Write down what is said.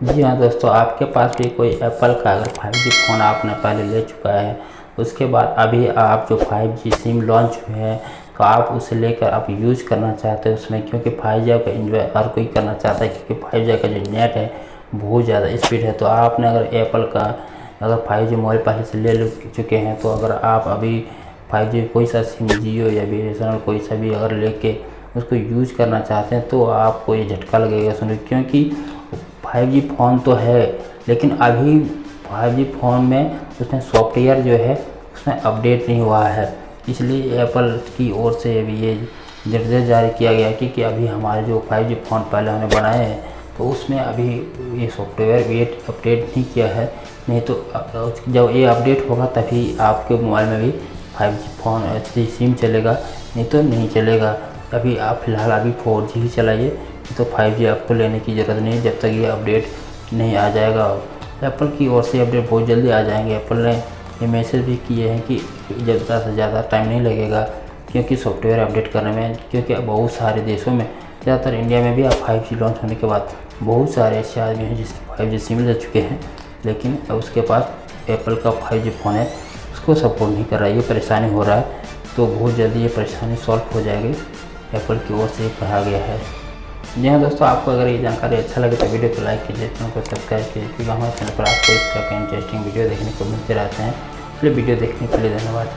जी हाँ दोस्तों, आपके पास भी कोई एप्पल का अगर 5G फ़ोन आपने पहले ले चुका है, उसके बाद अभी आप जो 5G सिम लॉन्च हुए हैं तो आप उसे लेकर आप यूज़ करना चाहते हैं उसमें, क्योंकि 5G का इन्जॉय हर कोई करना चाहता है, क्योंकि 5G का जो नेट है, बहुत ज़्यादा स्पीड है। तो आपने अगर एप्पल का अगर 5G मोबाइल पहले से ले चुके हैं तो अगर आप अभी 5G कोई सा सिम जियो या बी कोई सा भी अगर लेके उसको यूज़ करना चाहते हैं तो आपको ये झटका लगेगा सुनो क्योंकि 5G फ़ोन तो है लेकिन अभी 5G फ़ोन में उसमें सॉफ्टवेयर जो है उसमें अपडेट नहीं हुआ है। इसलिए एप्पल की ओर से अभी ये निर्देश जारी किया गया कि, कि अभी हमारे जो 5G फ़ोन पहले हमने बनाए हैं तो उसमें अभी ये सॉफ्टवेयर वेट अपडेट नहीं किया है। नहीं तो जब ये अपडेट होगा तभी आपके मोबाइल में भी 5G फ़ोन अच्छी सिम चलेगा नहीं तो नहीं चलेगा। अभी आप फ़िलहाल अभी 4G ही चलाइए। तो 5G आपको लेने की ज़रूरत नहीं है, जब तक ये अपडेट नहीं आ जाएगा। एप्पल की ओर से अपडेट बहुत जल्दी आ जाएँगे। एप्पल ने ये मैसेज भी किए हैं कि ज़्यादा से ज़्यादा टाइम नहीं लगेगा, क्योंकि सॉफ्टवेयर अपडेट करने में, क्योंकि बहुत सारे देशों में, ज़्यादातर इंडिया में भी अब फाइव लॉन्च होने के बाद बहुत सारे ऐसे आदमी हैं जिसके फाइव जी सिम ले चुके हैं। लेकिन अब उसके पास एप्पल का फाइव फ़ोन है, उसको सपोर्ट नहीं कर रहा है, ये परेशानी हो रहा है। तो बहुत जल्दी ये परेशानी सॉल्व हो जाएगी। एप्पल की ओर से कहा गया है। जी हाँ दोस्तों, आपको अगर ये जानकारी अच्छा लगे तो वीडियो को लाइक कीजिए, चैनल को सब्सक्राइब कीजिए, क्योंकि हमारे चैनल पर आपको इस तरह के इंटरेस्टिंग वीडियो देखने को मिलते रहते हैं। इसलिए वीडियो देखने के लिए धन्यवाद।